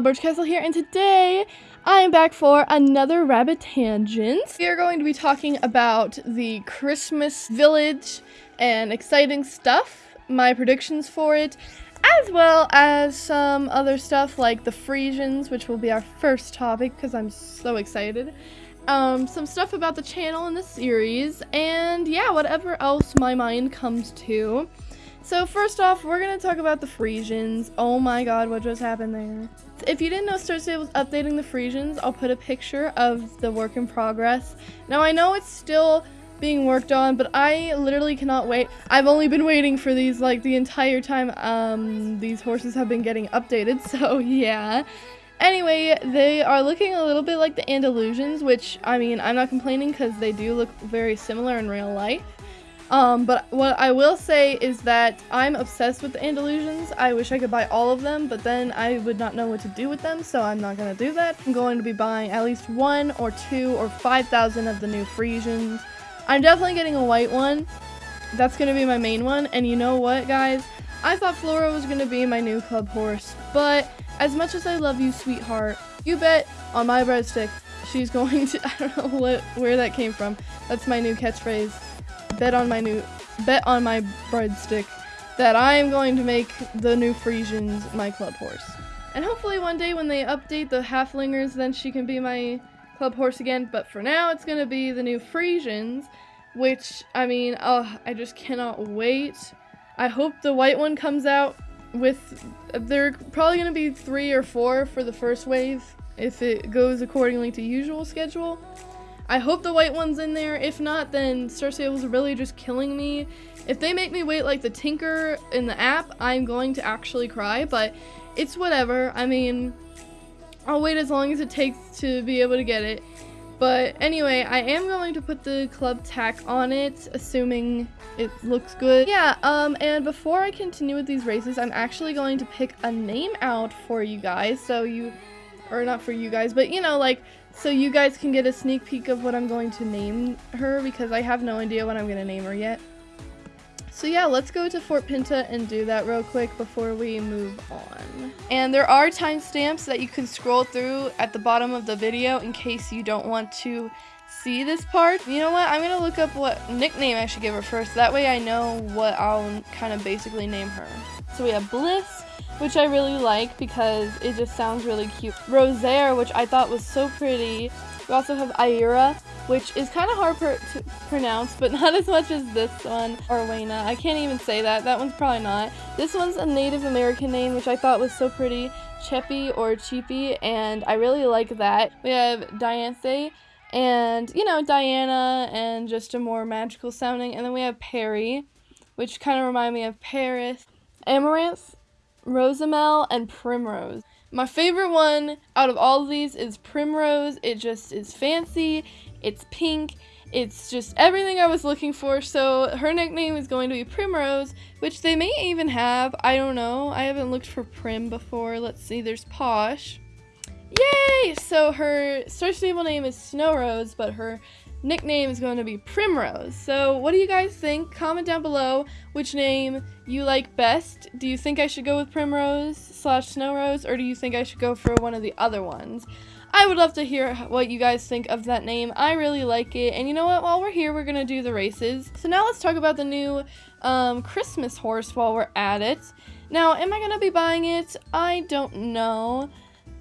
Guys, Birchcastle here, and today I am back for another Rabbit Tangent. We are going to be talking about the Christmas Village and exciting stuff, my predictions for it, as well as some other stuff like the Frisians, which will be our first topic because I'm so excited. Um, some stuff about the channel and the series, and yeah, whatever else my mind comes to. So first off, we're going to talk about the Frisians. Oh my god, what just happened there? If you didn't know Stable was updating the Frisians, I'll put a picture of the work in progress. Now I know it's still being worked on, but I literally cannot wait. I've only been waiting for these like the entire time um, these horses have been getting updated, so yeah. Anyway, they are looking a little bit like the Andalusians, which, I mean, I'm not complaining because they do look very similar in real life. Um, but what I will say is that I'm obsessed with the Andalusians. I wish I could buy all of them, but then I would not know what to do with them, so I'm not going to do that. I'm going to be buying at least one or two or 5,000 of the new Frisians. I'm definitely getting a white one. That's going to be my main one, and you know what, guys? I thought Flora was going to be my new club horse, but as much as I love you, sweetheart, you bet on my breadstick she's going to- I don't know what where that came from. That's my new catchphrase bet on my new bet on my breadstick that I am going to make the new Frisians my club horse. And hopefully one day when they update the Haflingers then she can be my club horse again, but for now it's gonna be the new Frisians, which I mean, oh, I just cannot wait. I hope the white one comes out with they're probably gonna be three or four for the first wave if it goes accordingly to usual schedule. I hope the white one's in there. If not, then Star Stable's really just killing me. If they make me wait like the Tinker in the app, I'm going to actually cry, but it's whatever. I mean, I'll wait as long as it takes to be able to get it. But anyway, I am going to put the club tack on it, assuming it looks good. Yeah, um, and before I continue with these races, I'm actually going to pick a name out for you guys, so you, or not for you guys, but you know, like, so you guys can get a sneak peek of what I'm going to name her because I have no idea what I'm going to name her yet. So yeah, let's go to Fort Pinta and do that real quick before we move on. And there are timestamps that you can scroll through at the bottom of the video in case you don't want to see this part. You know what, I'm going to look up what nickname I should give her first. That way I know what I'll kind of basically name her. So we have Bliss, which I really like because it just sounds really cute. Rosaire, which I thought was so pretty. We also have Ira, which is kind of hard to pronounce, but not as much as this one, or Wayna. I can't even say that. That one's probably not. This one's a Native American name, which I thought was so pretty. Cheppy or Cheapy, and I really like that. We have Dianthe, and, you know, Diana, and just a more magical sounding. And then we have Perry, which kind of remind me of Paris. Amaranth, Rosamel, and Primrose. My favorite one out of all of these is Primrose. It just is fancy, it's pink, it's just everything I was looking for. So her nickname is going to be Primrose, which they may even have. I don't know. I haven't looked for Prim before. Let's see. There's Posh. Yay! So her Star Stable name is Snow Rose, but her nickname is going to be Primrose. So what do you guys think? Comment down below which name you like best. Do you think I should go with Primrose slash Snow Rose, or do you think I should go for one of the other ones? I would love to hear what you guys think of that name. I really like it. And you know what? While we're here, we're going to do the races. So now let's talk about the new um, Christmas horse while we're at it. Now, am I going to be buying it? I don't know.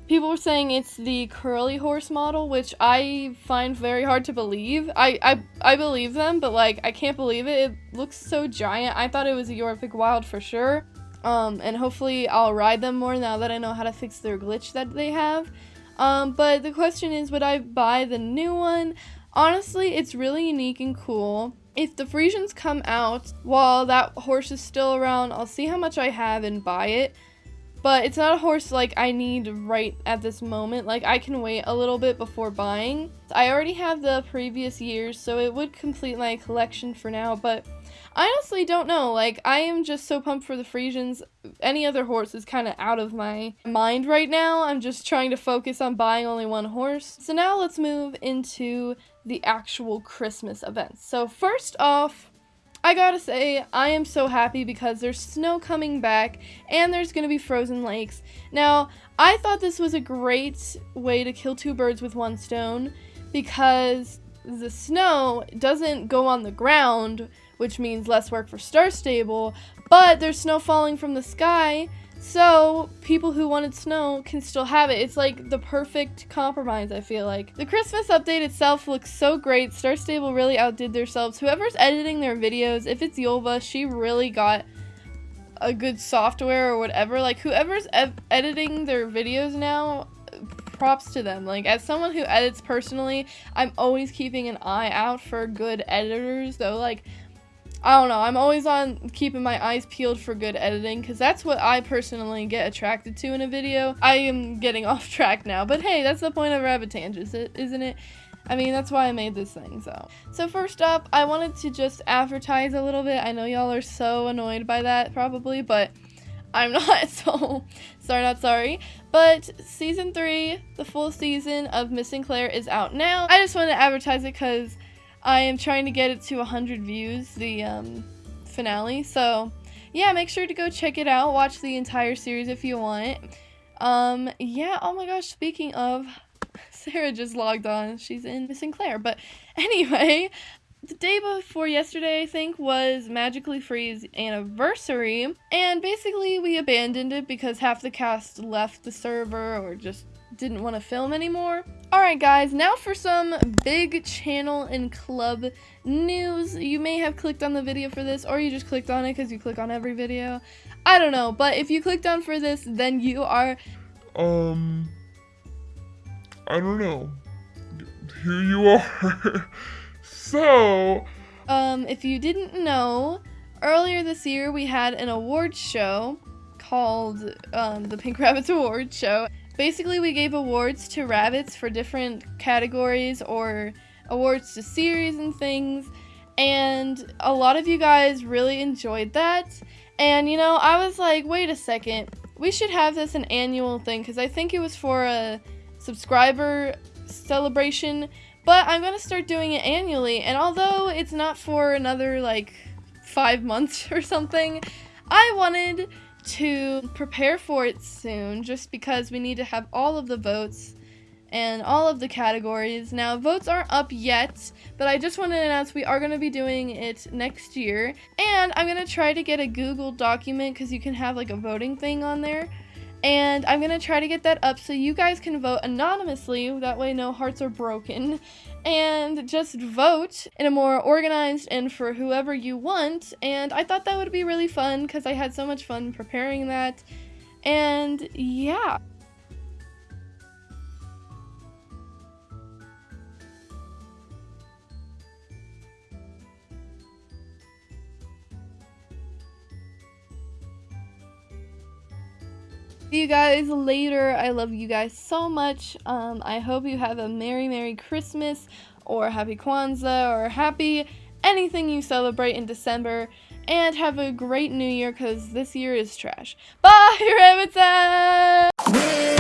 People were saying it's the curly horse model, which I find very hard to believe. I, I, I believe them, but like, I can't believe it. It looks so giant. I thought it was a Jorvik Wild for sure. Um, and hopefully I'll ride them more now that I know how to fix their glitch that they have. Um, but the question is, would I buy the new one? Honestly, it's really unique and cool. If the Frisians come out while that horse is still around, I'll see how much I have and buy it. But it's not a horse like I need right at this moment. Like I can wait a little bit before buying. I already have the previous years, so it would complete my collection for now, but I honestly don't know. Like, I am just so pumped for the Frisians. Any other horse is kind of out of my mind right now. I'm just trying to focus on buying only one horse. So now let's move into the actual Christmas events. So first off, I gotta say, I am so happy because there's snow coming back and there's gonna be frozen lakes. Now, I thought this was a great way to kill two birds with one stone because the snow doesn't go on the ground, which means less work for Star Stable, but there's snow falling from the sky, so people who wanted snow can still have it. It's like the perfect compromise, I feel like. The Christmas update itself looks so great. Star Stable really outdid themselves. Whoever's editing their videos, if it's Yolva, she really got a good software or whatever. Like whoever's editing their videos now, props to them. Like as someone who edits personally, I'm always keeping an eye out for good editors. Though like I don't know. I'm always on keeping my eyes peeled for good editing because that's what I personally get attracted to in a video. I am getting off track now, but hey, that's the point of Rabbit Tangents, isn't it? I mean, that's why I made this thing, so. So first up, I wanted to just advertise a little bit. I know y'all are so annoyed by that, probably, but I'm not, so sorry, not sorry. But season three, the full season of Miss Claire is out now. I just wanted to advertise it because I am trying to get it to 100 views, the um, finale. So, yeah, make sure to go check it out. Watch the entire series if you want. Um, yeah, oh my gosh, speaking of, Sarah just logged on. She's in Missing Claire. But anyway, the day before yesterday, I think, was Magically Free's anniversary. And basically, we abandoned it because half the cast left the server or just didn't want to film anymore. Alright guys, now for some big channel and club news. You may have clicked on the video for this or you just clicked on it because you click on every video. I don't know, but if you clicked on for this, then you are... Um... I don't know. Here you are. so... Um, if you didn't know, earlier this year we had an awards show called um, the Pink Rabbits Awards Show. Basically, we gave awards to rabbits for different categories or awards to series and things. And a lot of you guys really enjoyed that. And you know, I was like, wait a second, we should have this an annual thing because I think it was for a subscriber celebration. But I'm to start doing it annually. And although it's not for another like five months or something, I wanted to prepare for it soon just because we need to have all of the votes and all of the categories. Now, votes aren't up yet, but I just want to announce we are going to be doing it next year. And I'm going to try to get a Google document because you can have like a voting thing on there and I'm going to try to get that up so you guys can vote anonymously, that way no hearts are broken, and just vote in a more organized and for whoever you want, and I thought that would be really fun because I had so much fun preparing that, and yeah. See you guys later. I love you guys so much. Um, I hope you have a Merry, Merry Christmas or Happy Kwanzaa or Happy anything you celebrate in December. And have a great new year because this year is trash. Bye, Rabbits!